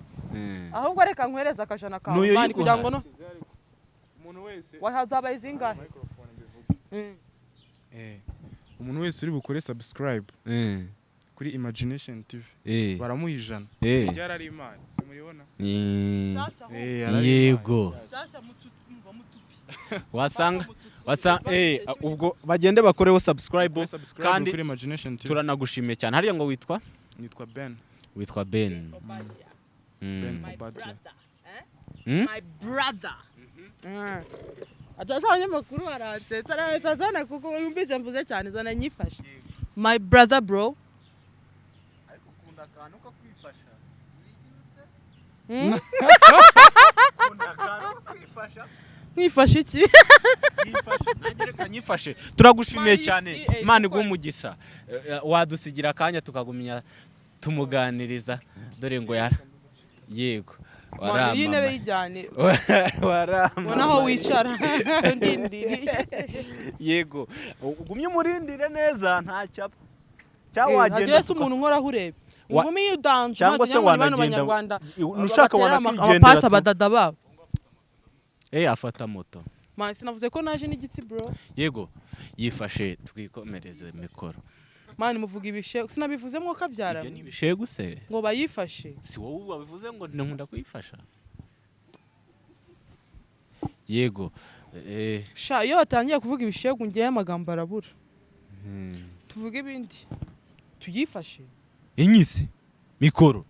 Ahubwo reka nkwereze akajana kawe. N'uyu mani kugira ngo no. Umuntu wese wazabaye zingahe Mm. eh, umuntu wese uri bukore subscribe. Eh. kuri imagination tv Eh. baramuha ijana Eh. ryari ari imana. Simuribona? Eh. Eh, yego. Wasanga wasanga eh ubwo bagende bakoreho subscribe kandi turanagushimiye cyane. Hariya ngo witwa? Nitwa ben. Witwa Ben. Ben brother. Eh? Hmm? My brother. Mm. Atasa abanyamakuru baransetsa neza zana kuko mvuze cyane zana nyifashe. My brother bro. Mwifashe iki? Nyifashe turagushimiye cyane imana iguha umugisha Eh, wadusigira akanya tukagumya tumuganiriza dore ngo yara yego Mani, iyi ntebe yijyane. waramamaye Ubona aho wicara. Ndindiri. yego ugumye umurindire neza nta cyapa cyangwa Eh, wagenda se umuntu nkora urebe. Inkumi iyo udanje cyangwa se wanagenda ushaka tu. abadada babo. eh afata moto Mani sinavuze ko naje n'igitsi bro. yego yifashe twikomereze mikoro Mani muvuga ibishe sinabivuze mwo kabyara. ibyo ni ibishegu se Ngo bayifashe. si wowe wabivuze ngo nkunda kuyifasha yego eh, Sha iyo batangiye kuvuga ibishegu ngiye amagambo arabura. hmm. Tuvuge ibindi. Tuyifashe. inyise mikoro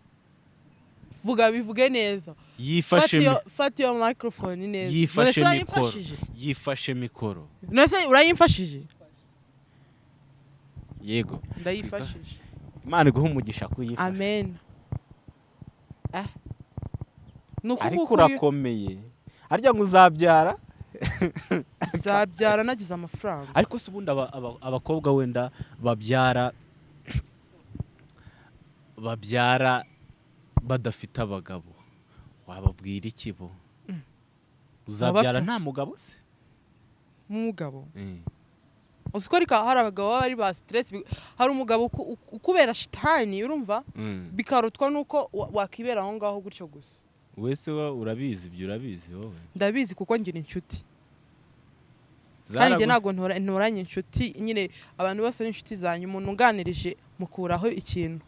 Vuga bivuge neza. yifashe Fata iyo microphone neza. yifashe mikoro yifashe mikoro urayimfashije? Yego Ndayifashije. imana iguha umugisha kuyifasha Amen. Eh. Ariko urakomeye harya ngo uzabyara zabyara nagize amafaranga. ariko se ubundi aba- aba- abakobwa wenda babyara babyara badafite abagabo wababwira iki bo uzabyara nta mugabo se Umugabo. Uzi ko ariko hari abagabo baba ari ba stress bi- hari umugabo uku- uku- ukubera shitani urumva? Mm. bikarutwa nuko wa- wakibera aho ngaho gutyo gusa. wese urabizi ibyo urabizi wowe? Ndabizi kuko ngira inshuti. kandi njye ntabwo ntora- ntoranye inshuti. Nyine abantu bose ari inshuti zanyu umuntu unganirije mukuraho ikintu.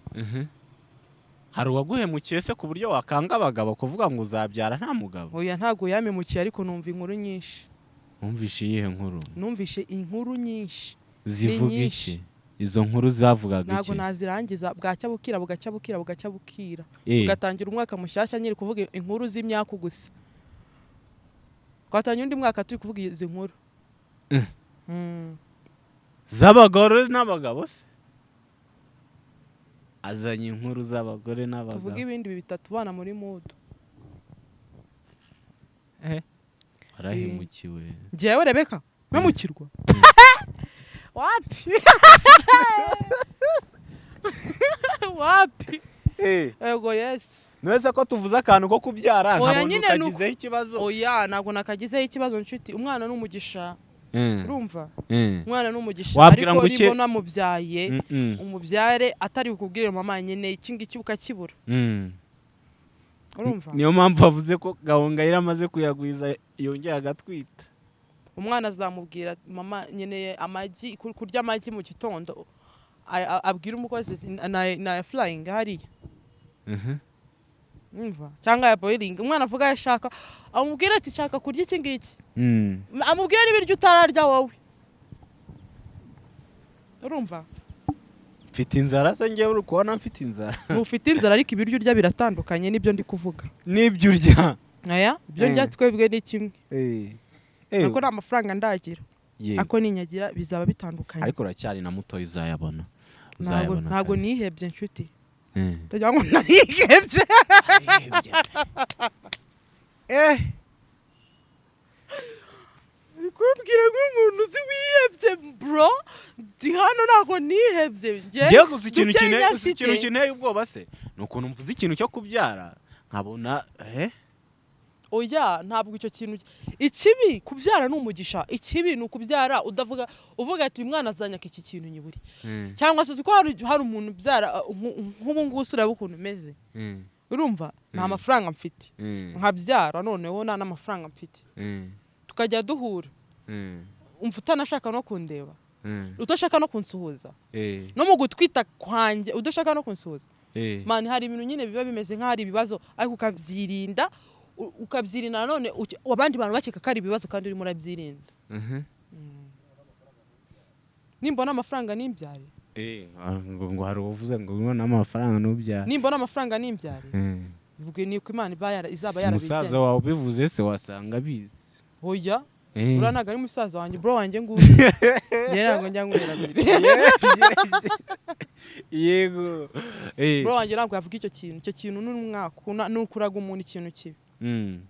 Hari uwaguhemukiye se ku buryo wakanga abagabo kuvuga ngo uzabyara nta mugabo? Oya ntabwo yamemukiye ariko numva inkuru nyinshi. Wumvishe iyihe nkuru. Numvishe inkuru nyinshi. Zivuga iki? izo nkuru zavugaga ntabwo iki? nazirangiza. Bwacya bukira bugacya bukira bugacya bukira Eh, tugatangira umwaka mushyashya nyiri kuvuga inkuru z'imyaku gusa twatangira undi mwaka turi kuvuga izi nkuru. Eh. Mm. z'abagore n'abagabo se? Azanye inkuru z'abagore tuvuge n'abagabo ibindi bitatu bana muri mudu warahemukiwe njyewe rebeka mpemukirwa wapi wapi ego yesi ntuwese ko tuvuze akantu ko kubyara? Oya, nkabona nyine ni uko- ukagizeho ikibazo. Oya ntabwo nakagizeho ikibazo nshuti. Umwana ni umugisha. Eh, urumva? Eh. umwana ni umugisha. Wabwira ariko ngo uke- nibona mubyaye Mm, mm, umubyare atari bukubwire mama nyine iki ngiki ukakibura mm. Niyo mpamvu bavuze ko gahongayire amaze kuyagwiza yongeye agatwita. Umwana azamubwira mama nkeneye amagi kur- kurya amagi mu gitondo. Abwira umukozi na- na flying hariya. Mhm. cyangwa ya boiling. Umwana avuga ayo ashaka amubwira ati shaka kurya iki ngiki? Mm. amubwire n'ibiryo utararya wowe. Urumva? Mfite inzara se ngewe uri kubona mfite inzara? Ntufite inzara ariko ibiryo urya biratandukanye n'ibyo ndi kuvuga. N'ibyo urya. Aya? Ibyo ndya Eh. twebwe ni kimwe. Eh. Eh, ariko nta mafaranga ndagira. Ako ninyagira bizaba bitandukanye. Ariko uracyari na mutoya uzayabona. Ntabwo ntabwo nihebye nshuti. Eh. ndagira ngo narihebye Uri kumbwira nk'umuntu uzi wihebye bro? Ndi hano ntabwo nihebye Njyewe gusa ikintu kinteye ubwoba se. Ni ukuntu mvuze ikintu cyo kubyara nkabona eh? Oya ntabwo icyo kintu ikibi kubyara ni umugisha. Ikibi ni ukubyara udavuga uvuga ati uyu mwana azanyaka iki kintu nyiburi. Mm, cyangwa se uzi ko hari umuntu ubyara uh, nku- nk'ubu ngubu ureba ukuntu umeze? Mm, urumva? Nta Mm. mafaranga mfite. Nkabyara noneho nta n'amafaranga mfite. Tukajya duhura. Umva utanashaka no kundeba. Mm, udashaka no kunsuhuza. Eh, no mu gutwita kwanjye udashaka no kunsuhuza. Eh, mani hari ibintu nyine biba bimeze nk'aho ari ibibazo ariko ukabyirinda ukabyirinda nanone abandi bantu bakeka ko ari ibibazo kandi urimo urabyirinda. Mhm, nimbona amafaranga nimbyare eh, ngo ngo hari uvuze ngo ubona amafaranga n'ubyara nimbona amafaranga nimbyare ubwo ni uko imana izaba yarabigenye wawe ubivuze se wasanga abizi. Oya. Uriya ntabwo ari musaza wanjye. Bro wanjye nguyu. Njye ntabwo njya abiri yego. Eh. bro wanjye ntabwo yavuga icyo kintu. Icyo kintu ni umwaka ni ukuraga umuntu ikintu kibi. Mm.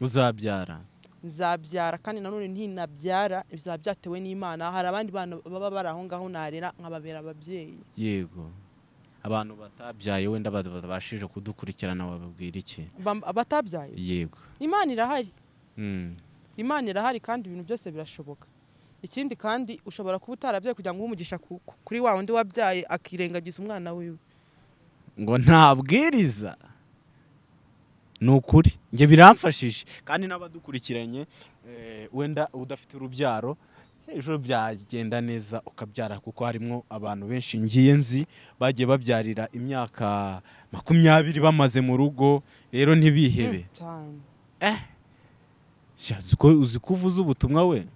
uzabyara. Nzabyara kandi nanone ntinabyara bizaba byatewe n'imana. Hari abandi bana baba bari aho ngaho narera nkababera ababyeyi. Yego. Abantu batabyaye wenda batabashije kudukurikirana wababwira iki? Abatabyaye yego. Imana irahari. Mm. Imana irahari kandi ibintu byose birashoboka. Ikindi kandi ushobora kuba utarabyaye kugira ngo uhe umugisha ku- ku- kuri wa wundi wabyaye akirengagiza umwana wiwe. Ngo ntabwiriza. Ni ukuri njye biramfashije. Kandi n'abadukurikiranye eh, wenda udafite urubyaro ejo byagenda neza ukabyara kuko harimo abantu benshi. Ngiye nzi bagiye babyarira imyaka makumyabiri bamaze mu rugo. Rero ntibihebe. Mm, Sha, uzi ko uvuze ubutumwa we?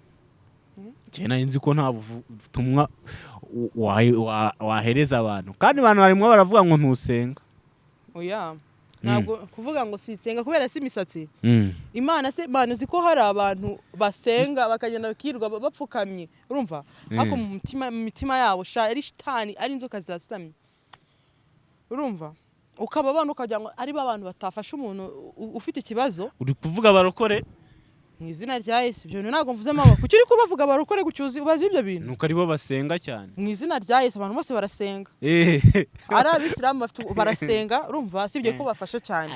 Mm. njye nari nzi ko nta butumwa wa- wa- wahereza abantu. Kandi abantu barimo baravuga ngo ntusenga. Oya ntabwo kuvuga ngo sinsenga kubera si imisatsi. Mm. imana se imana uzi ko hari abantu basenga bakagenda bakirirwa ba- bapfukamye. Urumva? Ariko mu mutima mu mitima yabo ari shitani ari inzoka zirasamye. Urumva? Ukaba abana ukagira ngo ari bo abantu batafasha umuntu ufite ikibazo. Uri kuvuga barokore? Mu izina rya yesu ibyo bintu ntabwo mvuze mama kuki uri kubavuga barokore gucuza ubazi ibyo bintu? Nuko ari bo basenga cyane. Mu izina rya yesu abantu bose barasenga. Eh. ari abisilamu bafite- barasenga urumva? Sibyo ko bafasha cyane.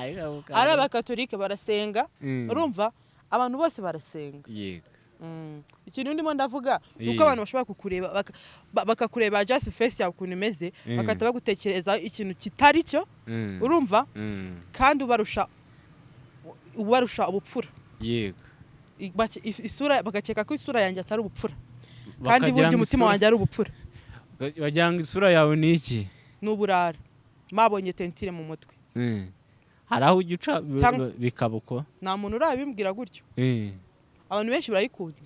Ari abakatolike barasenga Mm. urumva? Abantu bose barasenga. Yego. Mm. ikintu ndimo ndavuga ni uko abantu bashobora kukureba baka- ba- bakakureba just face yawe ukuntu imeze Mm. bagahita bagutekereza ikintu kitari cyo urumva? Kandi ubarusha ubarusha ubupfura. Yego. Isura bagakeka ko isura yanjye atari ubupfura. Kandi burya umutima wanjye ari ubupfura. Bagira ngo isura yawe ni iki? Ni uburara mabonye tentire mu mutwe. Eh. hari aho ujya uca bikaba uko? Nta muntu urabimbwira gutyo. Eh. abantu benshi barayikunda.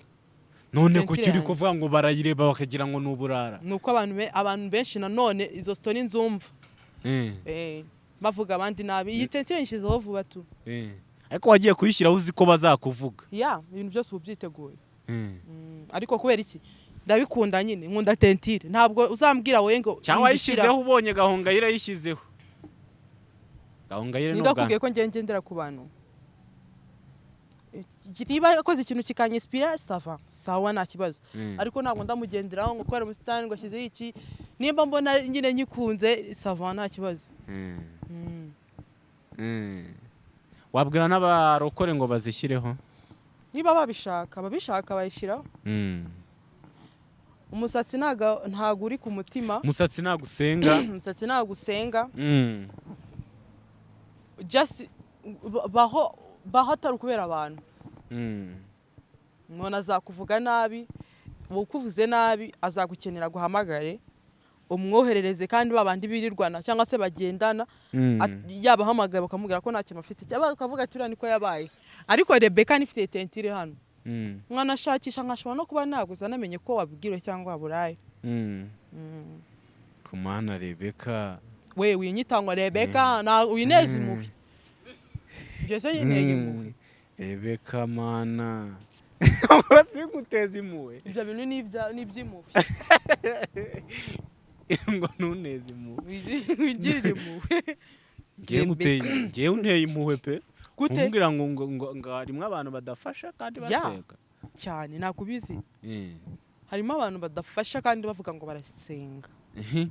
None uri yanjye. kuvuga ngo barayireba bakagira ngo ni uburara. Ni uko abantu be- abantu benshi nanone izo sitori nzumva. Eh. Bavuga abandi nabi. Iyi tentire nshyizeho vuba tu. Ariko wagiye kuyishyiraho uzi ko bazakuvuga. Ya ibintu byose uba ubyiteguye. Eh. Mm, ariko kubera iki? Ndabikunda nyine nkunda tentire. Ntabwo uzambwira wowe ngo cyangwa yishyizeho ubonye gahongayire yishyizeho gahongayire ni ninde ubwa akubwiye ko ngiye ngendera ku bantu? Niba akoze ikintu kikanyisipira sava sawa nta kibazo. Mm. ariko ntabwo ndamugenderaho ngo kubera ubusitani ngo ashyizeho iki nimba mbona nyine nyikunze sava nta kibazo. Wabwira n'abarokore ngo bazishyireho? Niba babishaka ababishaka bayishyiraho. Mm. umusatsi ntago uri ku mutima. Umusatsi ntabwo usenga? Umusatsi ntago usenga. Mm. just ba- baho baho atari ukubera abantu. Mm. umuntu azakuvuga nabi ukuvuze nabi azagukenera guhamagare. Umwoherereze kandi babandi birirwana cyangwa se bagendana Mm. at- yabahamagaye bakamubwira ko nta kintu afite cyangwa bakavuga ati uriya niko yabaye. Ariko rebeka nifite tentire hano. Mm. mwanashakisha nkashobora no kuba naguza namenye ko wabwiriwe cyangwa waburaye. Mm. Mm. ku mana rebeka we winyitangwa rebeka na wineza impuhwe ibyo se yinteye impuhwe rebeka mana. Urasi guteza impuhwe ibyo bintu ni iby'impuhwe ngo ntuneze impuhwe Wigi- wigirire impuhwe ngewe nguteye ngewe unteye impuhwe pe? Gute? Kumbwira ngo ngo ngo ngo harimo abantu badafasha kandi Ya. basenga cyane nakubizi. Eh. harimo abantu badafasha kandi bavuga ngo barasenga. Ehe.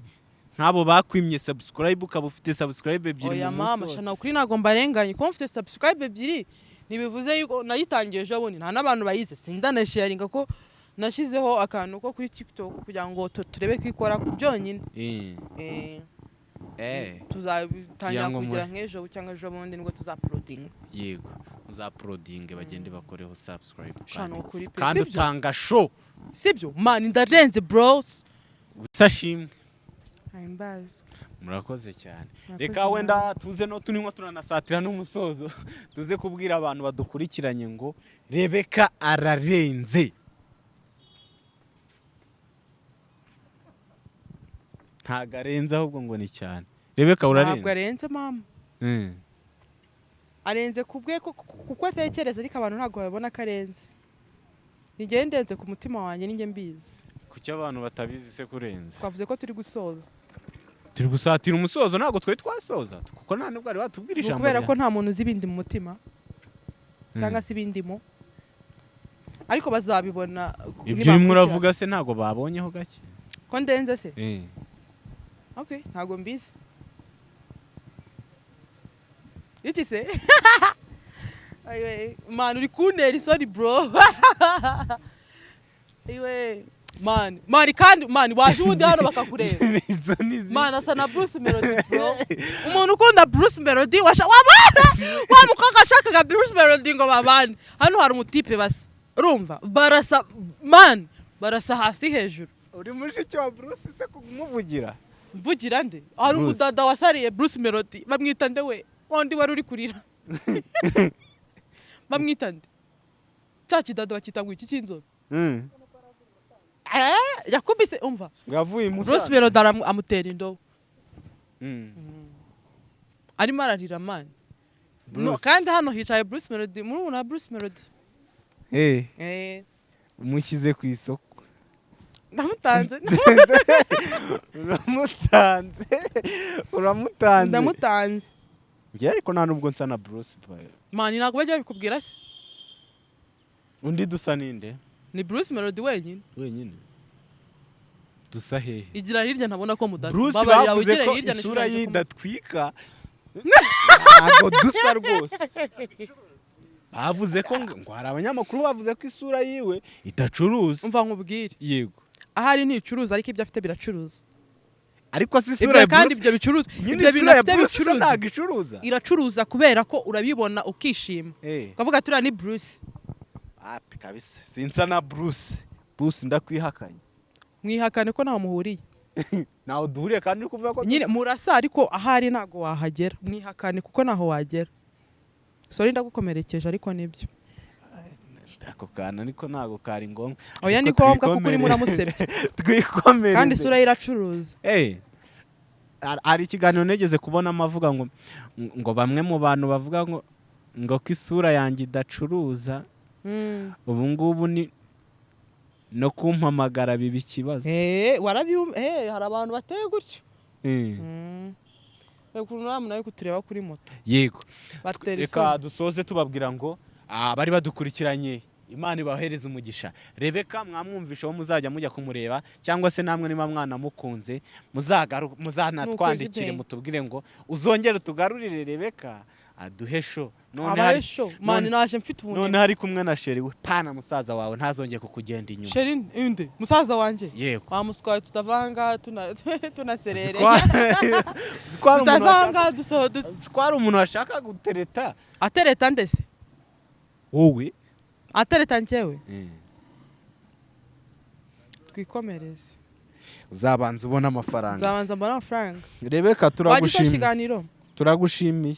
nk'abo bakwimye subscribe ukaba ufite subscribe ebyiri oya mu mama shana ukuri ntabwo mbarenganye kuba mfite subscribe ebyiri ntibivuze yuko nayitangiye ejo bundi. Nta n'abantu bayize sindanasharinga ko nashyizeho akantu ko kuri tiktok kugira ngo tu- turebe ko ikora byonyine. Eh. Eh, Eh. tuzatangira Kugira nk'ejo cyangwa ejo bundi ni bwo tuzapulodinga yego. Uzaporodinge bagende bakoreho subscribe shana kandi- utanga show. Sibyo? Mani ndarenze bros. Gusa shimwe. Murakoze cyane. Reka wenda tuze no tunywa turanasatira n'umusozo. Tuze kubwira abantu badukurikiranye ngo rebeka ararenze. Ntago arenze ahubwo ngo ni cyane. Rebeka ntabwo urarenze arenze mama. Mm. arenze ku bwe ku- ku- kuko atekereza ariko abantu ntabwo babona ko arenze. Nigeye ndenze ku mutima wanjye ninjye mbizi. Kuki abantu batabizi se kurenza twavuze ko turi gusoza. Turi gusatira umusozo ntabwo twari twasoza. Kuko nta nubwo bari batubwira ijambo ukubera rya- ko nta muntu uzi ibindi mu mutima. Cyangwa se ibindimo ariko bazabibona ibyo urimo uravuga se ntabwo babonyeho gake? Ko ndenze se? Eh. Okay ntabwo mbizi iki se mani uri kuntera isoni bro. Mani mani kandi mani waje ubundi hano bakakureba mani asa na bruce melody bro. Umuntu ukunda bruce melody wa mukobwa ashakaga bruce melody ngo babane hano hari umutipe basa urumva barasa mani barasa hasi hejuru uri mushiki wa bruce se kumuvugira mvugira nde? Hari umudada wasariye bruce melody. Bamwita nde we? Wundi wari uri kurira. Bamwita nde? Cya kidada bakita ngo iki cy'inzobe Eh, yakubise umva. Yavuye bruce melody amutera indobo. Mm. arimo ararira mani kandi hano hicaye bruce melody. Murumuna wa bruce melody. Eh, Eh, umushyize ku isoko. ndamutanze. Uramutanze uramutanze. Ndamutanze. Ariko nta nubwo nsa na bruce mani ntabwo bajya babikubwira se? Undi dusa ninde? Ni bruce melody wenyine. Wenyine. Dusa hehe. Igira hirya ntabona ko mudasa bruce bavuze ko isura ye idatwika. Ntabwo dusa rwose. Bavuze ko ngo ngo hari abanyamakuru bavuze ko isura yiwe idacuruza umva nkubwire. Yego. Ahari nticuruza ariko ibyo afite biracuruza. Ariko si isura ya kandi ibyo bicuruza ibyo bintu afite bicuruza. ntabwo icuruza. Iracuruza kubera ko urabibona ukishima. Eh. ukavuga turiya ni bruce. Api kabisa sinsa na bruce. Bruce ndakwihakanye. Mwihakane ko ntaho muhuriye. Ntawe duhuriye kandi uri kuvuga ko nyine murasa ariko ahari ntago wahagera. Mwihakane kuko naho wagera. Sori ndagukomerekeje ariko ni byo. Ako kantu ariko ntabwo kari ngombwa oya ni ngombwa kuko urimo twikomere. uramusebya twikomereze. Kandi isura ye iracuruza. Eh, har- hari ikiganiro negeze kubonamo avuga ngo ngo bamwe mu bantu bavuga ngo ngo ko isura yanjye idacuruza Mm. ubu ngubu ni no kumpamagara biba ikibazo. Eh, eh hari abantu bateye gutyo. Eh. Reka ukuntu namwe nawe kutureba kuri moto. Yego. Reka dusoze tubabwira ngo abari badukurikiranye. Imana ibahereza umugisha. Rebeka mwamwumvisha aho muzajya mujya kumureba cyangwa se namwe niba mwanamukunze muzagaru- muzanatwandikire mutubwire ngo uzongere utugarurire rebeka aduhe sho none hari, kumwe na sheri we pana musaza wawe ntazongeye kukugenda inyuma. Sheri inde musaza wanjye? Yego. Wamuswaye tutavanga tuna tunaserere tutavanga dusohodu ko hari umuntu washaka gutereta. Atereta ndese wowe atereta njyewe twikomereze. Uzabanza ubona amafaranga. Nzabanza mbona amafaranga. Rebeka turagushimiye turagushimiye.